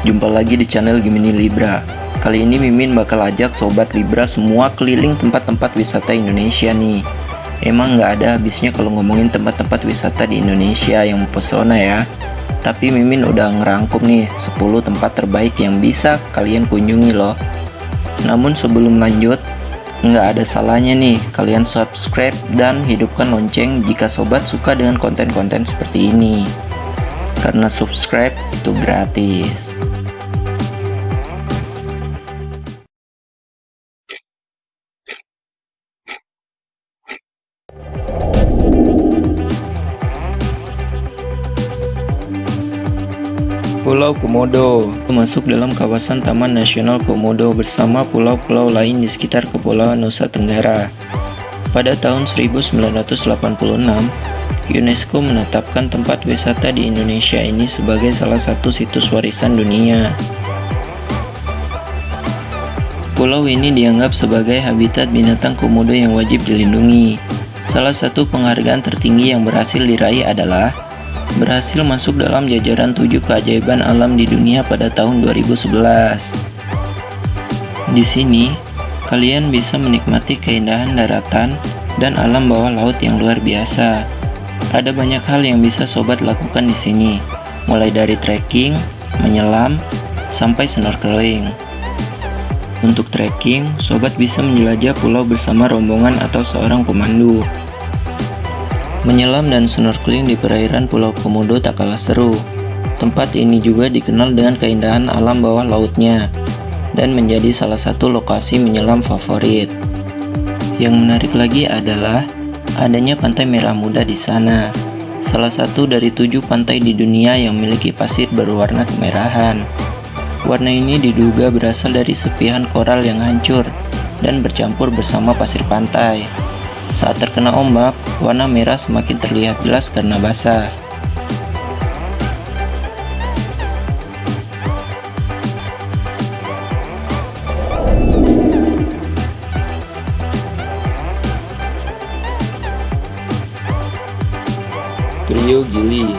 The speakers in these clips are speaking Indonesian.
Jumpa lagi di channel Gemini Libra. Kali ini Mimin bakal ajak Sobat Libra semua keliling tempat-tempat wisata Indonesia nih. Emang nggak ada habisnya kalau ngomongin tempat-tempat wisata di Indonesia yang mempesona ya. Tapi Mimin udah ngerangkum nih 10 tempat terbaik yang bisa kalian kunjungi loh. Namun sebelum lanjut nggak ada salahnya nih kalian subscribe dan hidupkan lonceng jika sobat suka dengan konten-konten seperti ini. Karena subscribe itu gratis. Pulau Komodo masuk dalam kawasan Taman Nasional Komodo bersama pulau-pulau lain di sekitar Kepulauan Nusa Tenggara. Pada tahun 1986, UNESCO menetapkan tempat wisata di Indonesia ini sebagai salah satu situs warisan dunia. Pulau ini dianggap sebagai habitat binatang komodo yang wajib dilindungi. Salah satu penghargaan tertinggi yang berhasil diraih adalah berhasil masuk dalam jajaran tujuh keajaiban alam di dunia pada tahun 2011. Di sini, kalian bisa menikmati keindahan daratan dan alam bawah laut yang luar biasa. Ada banyak hal yang bisa sobat lakukan di sini, mulai dari trekking, menyelam, sampai snorkeling. Untuk trekking, sobat bisa menjelajah pulau bersama rombongan atau seorang pemandu. Menyelam dan snorkeling di perairan Pulau Komodo tak kalah seru. Tempat ini juga dikenal dengan keindahan alam bawah lautnya dan menjadi salah satu lokasi menyelam favorit. Yang menarik lagi adalah adanya pantai merah muda di sana. Salah satu dari tujuh pantai di dunia yang memiliki pasir berwarna kemerahan. Warna ini diduga berasal dari sepihan koral yang hancur dan bercampur bersama pasir pantai. Saat terkena ombak, warna merah semakin terlihat jelas karena basah. Trio Gili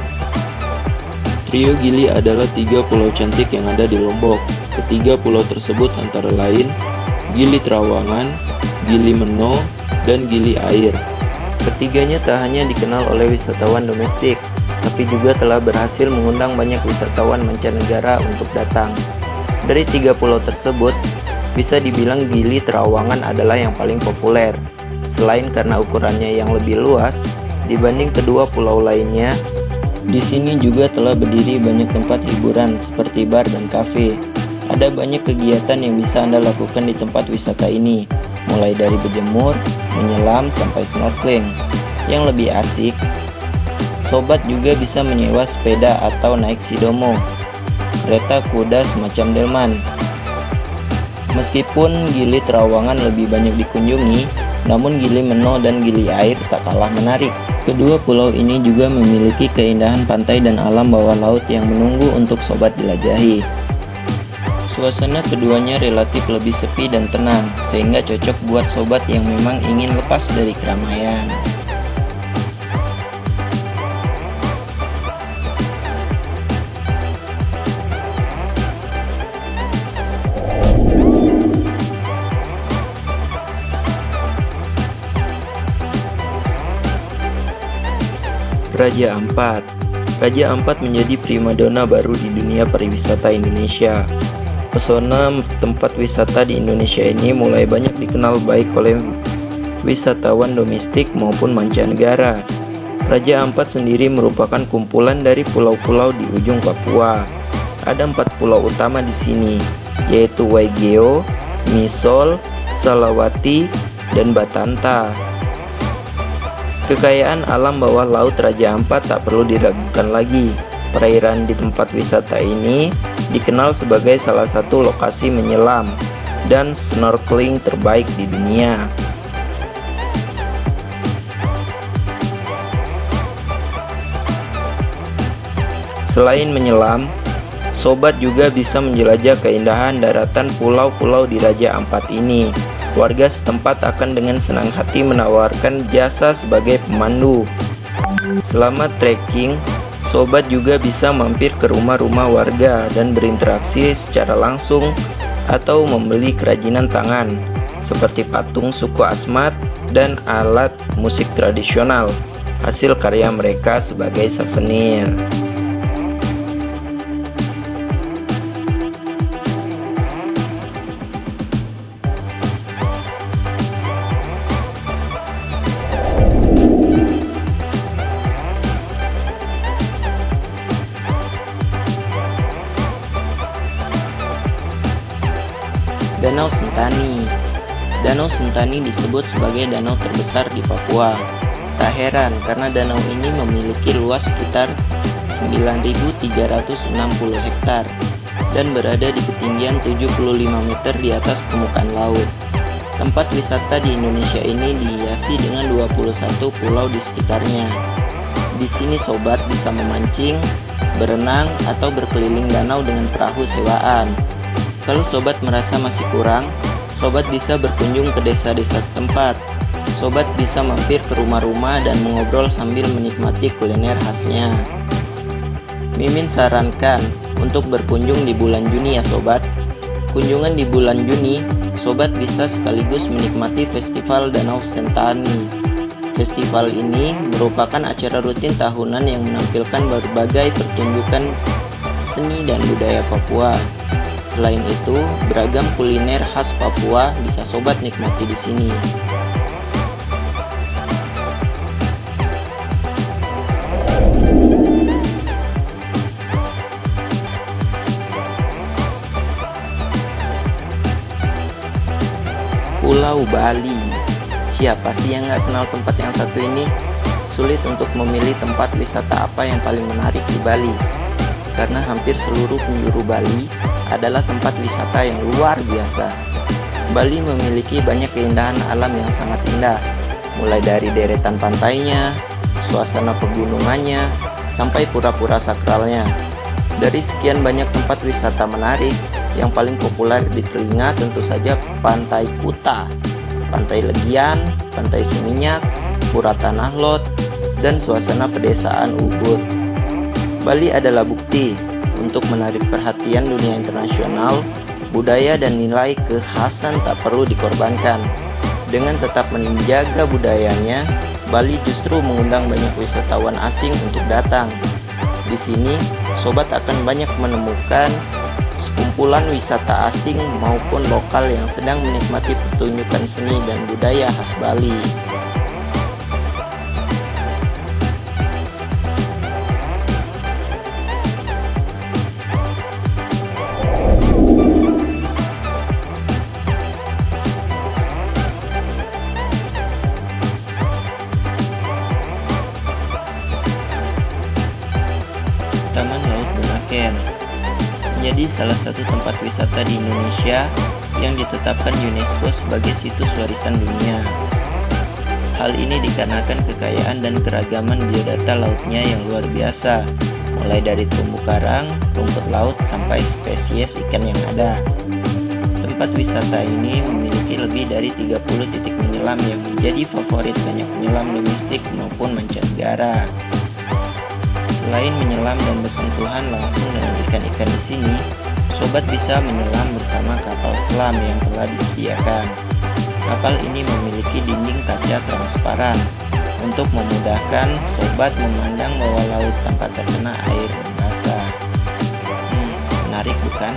Trio Gili adalah tiga pulau cantik yang ada di Lombok. Ketiga pulau tersebut antara lain Gili Trawangan, Gili Meno, dan Gili Air. Ketiganya tak hanya dikenal oleh wisatawan domestik, tapi juga telah berhasil mengundang banyak wisatawan mancanegara untuk datang. Dari tiga pulau tersebut, bisa dibilang Gili Trawangan adalah yang paling populer. Selain karena ukurannya yang lebih luas, Dibanding kedua pulau lainnya, di sini juga telah berdiri banyak tempat hiburan seperti bar dan kafe. Ada banyak kegiatan yang bisa Anda lakukan di tempat wisata ini, mulai dari berjemur, menyelam, sampai snorkeling. Yang lebih asik, sobat juga bisa menyewa sepeda atau naik sidomo, kereta kuda semacam delman. Meskipun Gili Terawangan lebih banyak dikunjungi, namun Gili Meno dan Gili Air tak kalah menarik. Kedua pulau ini juga memiliki keindahan pantai dan alam bawah laut yang menunggu untuk sobat jelajahi. Suasana keduanya relatif lebih sepi dan tenang, sehingga cocok buat sobat yang memang ingin lepas dari keramaian. Raja Ampat Raja Ampat menjadi primadona baru di dunia pariwisata Indonesia. Pesona tempat wisata di Indonesia ini mulai banyak dikenal baik oleh wisatawan domestik maupun mancanegara. Raja Ampat sendiri merupakan kumpulan dari pulau-pulau di ujung Papua. Ada empat pulau utama di sini, yaitu Waigeo, Misol, Salawati, dan Batanta. Kekayaan alam bawah laut Raja Ampat tak perlu diragukan lagi. Perairan di tempat wisata ini dikenal sebagai salah satu lokasi menyelam dan snorkeling terbaik di dunia. Selain menyelam, sobat juga bisa menjelajah keindahan daratan pulau-pulau di Raja Ampat ini warga setempat akan dengan senang hati menawarkan jasa sebagai pemandu. Selama trekking, Sobat juga bisa mampir ke rumah-rumah warga dan berinteraksi secara langsung atau membeli kerajinan tangan seperti patung suku Asmat dan alat musik tradisional hasil karya mereka sebagai souvenir. Sentani disebut sebagai danau terbesar di Papua. Tak heran karena danau ini memiliki luas sekitar 9.360 hektar dan berada di ketinggian 75 meter di atas permukaan laut. Tempat wisata di Indonesia ini dihiasi dengan 21 pulau di sekitarnya. Di sini sobat bisa memancing, berenang, atau berkeliling danau dengan perahu sewaan. Kalau sobat merasa masih kurang, sobat bisa berkunjung ke desa-desa setempat. Sobat bisa mampir ke rumah-rumah dan mengobrol sambil menikmati kuliner khasnya. Mimin sarankan untuk berkunjung di bulan Juni ya sobat. Kunjungan di bulan Juni, sobat bisa sekaligus menikmati Festival Danau Sentani. Festival ini merupakan acara rutin tahunan yang menampilkan berbagai pertunjukan seni dan budaya Papua. Selain itu, beragam kuliner khas Papua bisa sobat nikmati di sini. Pulau Bali Siapa sih yang nggak kenal tempat yang satu ini? Sulit untuk memilih tempat wisata apa yang paling menarik di Bali Karena hampir seluruh penjuru Bali adalah tempat wisata yang luar biasa. Bali memiliki banyak keindahan alam yang sangat indah, mulai dari deretan pantainya, suasana pegunungannya, sampai pura-pura sakralnya. Dari sekian banyak tempat wisata menarik, yang paling populer di telinga tentu saja Pantai Kuta, Pantai Legian, Pantai Seminyak, Pura Tanah Lot, dan suasana pedesaan Ubud. Bali adalah bukti untuk menarik perhatian dunia internasional, budaya dan nilai kekhasan tak perlu dikorbankan. Dengan tetap menjaga budayanya, Bali justru mengundang banyak wisatawan asing untuk datang. Di sini, sobat akan banyak menemukan sekumpulan wisata asing maupun lokal yang sedang menikmati pertunjukan seni dan budaya khas Bali. Salah satu tempat wisata di Indonesia yang ditetapkan UNESCO sebagai situs warisan dunia. Hal ini dikarenakan kekayaan dan keragaman biodata lautnya yang luar biasa, mulai dari terumbu karang, rumput laut, sampai spesies ikan yang ada. Tempat wisata ini memiliki lebih dari 30 titik menyelam yang menjadi favorit banyak penyelam domestik maupun mancanegara. Selain menyelam dan bersentuhan langsung dengan ikan-ikan di sini, sobat bisa menyelam bersama kapal selam yang telah disediakan. Kapal ini memiliki dinding kaca transparan untuk memudahkan sobat memandang bawah laut tanpa terkena air basah. Hmm, menarik bukan?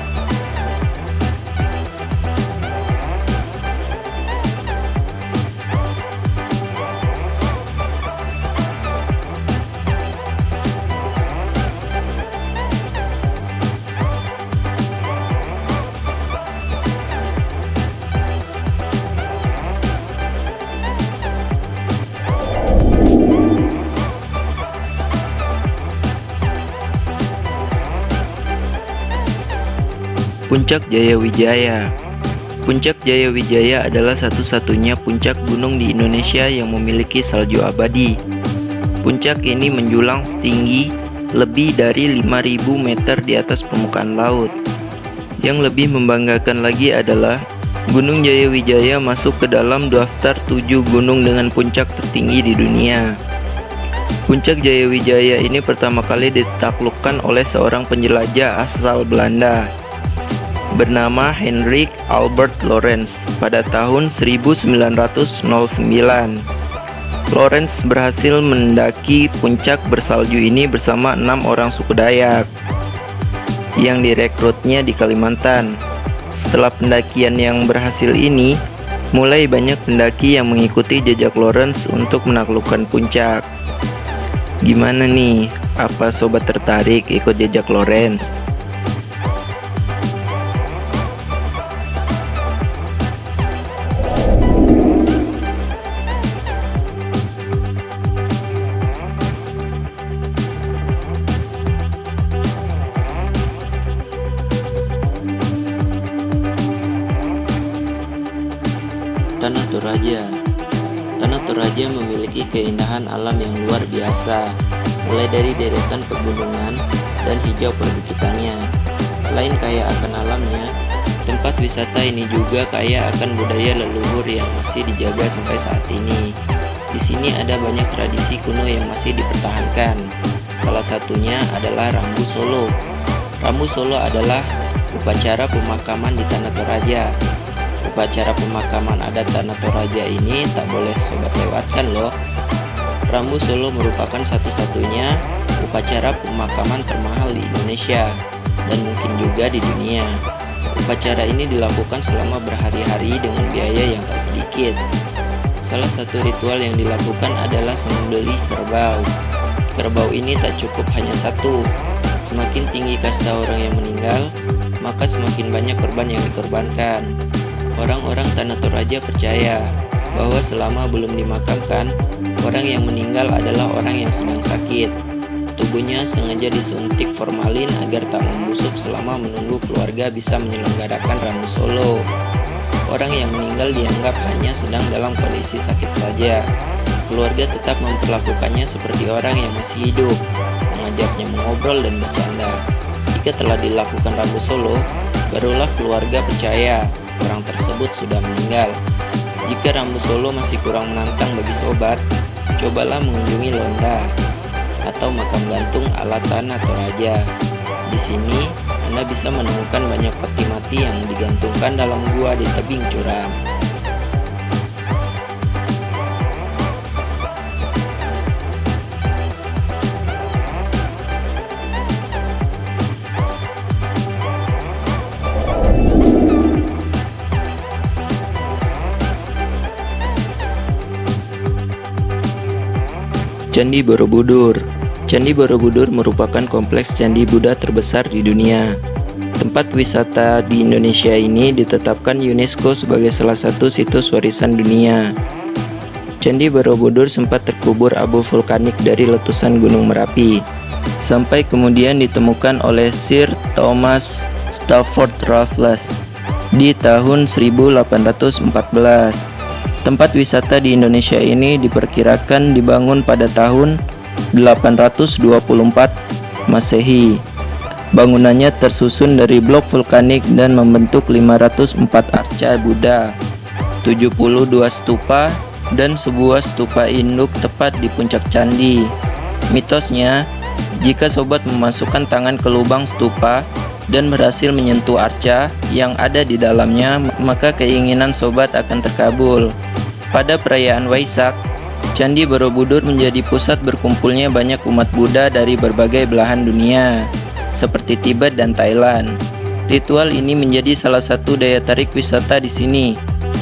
Puncak Jaya Wijaya Puncak Jaya Wijaya adalah satu-satunya puncak gunung di Indonesia yang memiliki salju abadi. Puncak ini menjulang setinggi lebih dari 5000 meter di atas permukaan laut. Yang lebih membanggakan lagi adalah Gunung Jaya Wijaya masuk ke dalam daftar 7 gunung dengan puncak tertinggi di dunia. Puncak Jayawijaya ini pertama kali ditaklukkan oleh seorang penjelajah asal Belanda bernama Hendrik Albert Lorenz pada tahun 1909. Lorenz berhasil mendaki puncak bersalju ini bersama enam orang suku Dayak yang direkrutnya di Kalimantan. Setelah pendakian yang berhasil ini, mulai banyak pendaki yang mengikuti jejak Lorenz untuk menaklukkan puncak. Gimana nih? Apa sobat tertarik ikut jejak Lorenz? Biasa, mulai dari deretan pegunungan dan hijau perbukitannya. Selain kaya akan alamnya, tempat wisata ini juga kaya akan budaya leluhur yang masih dijaga sampai saat ini. Di sini ada banyak tradisi kuno yang masih dipertahankan. Salah satunya adalah Rambu Solo. Rambu Solo adalah upacara pemakaman di Tanah Toraja Upacara pemakaman adat Tanah Toraja ini tak boleh sobat lewatkan loh. Rambu Solo merupakan satu-satunya upacara pemakaman termahal di Indonesia dan mungkin juga di dunia. Upacara ini dilakukan selama berhari-hari dengan biaya yang tak sedikit. Salah satu ritual yang dilakukan adalah sembelih kerbau. Kerbau ini tak cukup hanya satu. Semakin tinggi kasta orang yang meninggal, maka semakin banyak korban yang dikorbankan. Orang-orang Tanah Toraja percaya bahwa selama belum dimakamkan, orang yang meninggal adalah orang yang sedang sakit. Tubuhnya sengaja disuntik formalin agar tak membusuk selama menunggu keluarga bisa menyelenggarakan ramu solo. Orang yang meninggal dianggap hanya sedang dalam kondisi sakit saja. Keluarga tetap memperlakukannya seperti orang yang masih hidup, mengajaknya mengobrol dan bercanda. Jika telah dilakukan ramu solo, barulah keluarga percaya orang tersebut sudah meninggal. Jika Rambu Solo masih kurang menantang bagi sobat, cobalah mengunjungi Londa atau makam gantung ala tanah Toraja. Di sini, Anda bisa menemukan banyak peti mati yang digantungkan dalam gua di tebing curam. Candi Borobudur Candi Borobudur merupakan kompleks candi Buddha terbesar di dunia. Tempat wisata di Indonesia ini ditetapkan UNESCO sebagai salah satu situs warisan dunia. Candi Borobudur sempat terkubur abu vulkanik dari letusan Gunung Merapi, sampai kemudian ditemukan oleh Sir Thomas Stafford Raffles di tahun 1814. Tempat wisata di Indonesia ini diperkirakan dibangun pada tahun 824 Masehi. Bangunannya tersusun dari blok vulkanik dan membentuk 504 arca Buddha, 72 stupa, dan sebuah stupa induk tepat di puncak candi. Mitosnya, jika sobat memasukkan tangan ke lubang stupa dan berhasil menyentuh arca yang ada di dalamnya, maka keinginan sobat akan terkabul. Pada perayaan Waisak, Candi Borobudur menjadi pusat berkumpulnya banyak umat Buddha dari berbagai belahan dunia, seperti Tibet dan Thailand. Ritual ini menjadi salah satu daya tarik wisata di sini.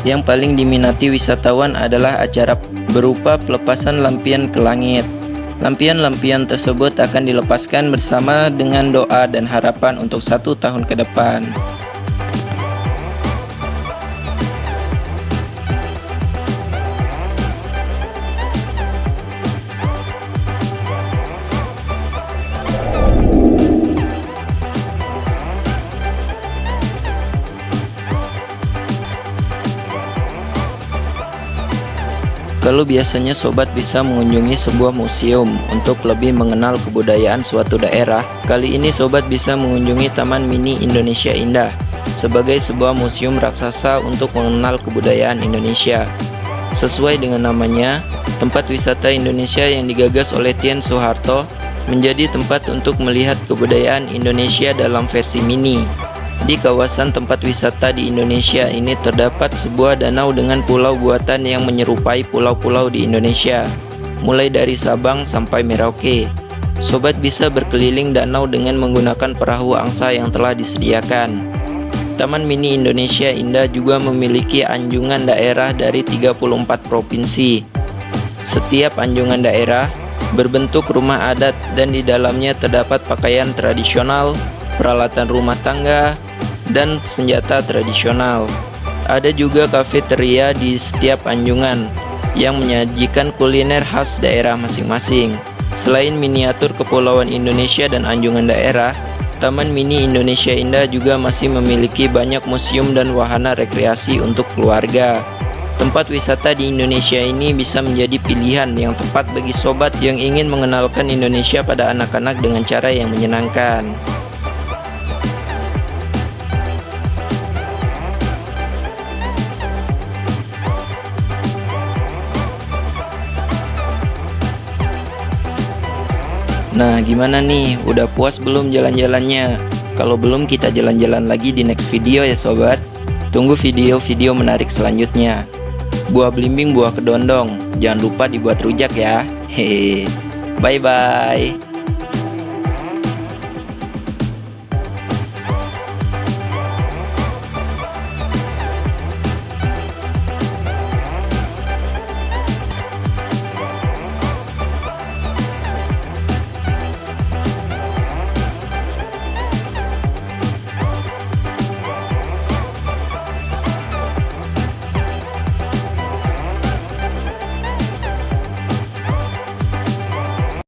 Yang paling diminati wisatawan adalah acara berupa pelepasan lampion ke langit. Lampion-lampion tersebut akan dilepaskan bersama dengan doa dan harapan untuk satu tahun ke depan. Kalau biasanya sobat bisa mengunjungi sebuah museum untuk lebih mengenal kebudayaan suatu daerah, kali ini sobat bisa mengunjungi Taman Mini Indonesia Indah sebagai sebuah museum raksasa untuk mengenal kebudayaan Indonesia. Sesuai dengan namanya, tempat wisata Indonesia yang digagas oleh Tien Soeharto menjadi tempat untuk melihat kebudayaan Indonesia dalam versi mini. Di kawasan tempat wisata di Indonesia ini terdapat sebuah danau dengan pulau buatan yang menyerupai pulau-pulau di Indonesia, mulai dari Sabang sampai Merauke. Sobat bisa berkeliling danau dengan menggunakan perahu angsa yang telah disediakan. Taman Mini Indonesia Indah juga memiliki anjungan daerah dari 34 provinsi. Setiap anjungan daerah berbentuk rumah adat dan di dalamnya terdapat pakaian tradisional, peralatan rumah tangga, dan senjata tradisional. Ada juga kafeteria di setiap anjungan yang menyajikan kuliner khas daerah masing-masing. Selain miniatur Kepulauan Indonesia dan anjungan daerah, Taman Mini Indonesia Indah juga masih memiliki banyak museum dan wahana rekreasi untuk keluarga. Tempat wisata di Indonesia ini bisa menjadi pilihan yang tepat bagi sobat yang ingin mengenalkan Indonesia pada anak-anak dengan cara yang menyenangkan. Nah, gimana nih? Udah puas belum jalan-jalannya? Kalau belum, kita jalan-jalan lagi di next video ya sobat. Tunggu video-video menarik selanjutnya. Buah belimbing, buah kedondong. Jangan lupa dibuat rujak ya. Hehe. Bye-bye.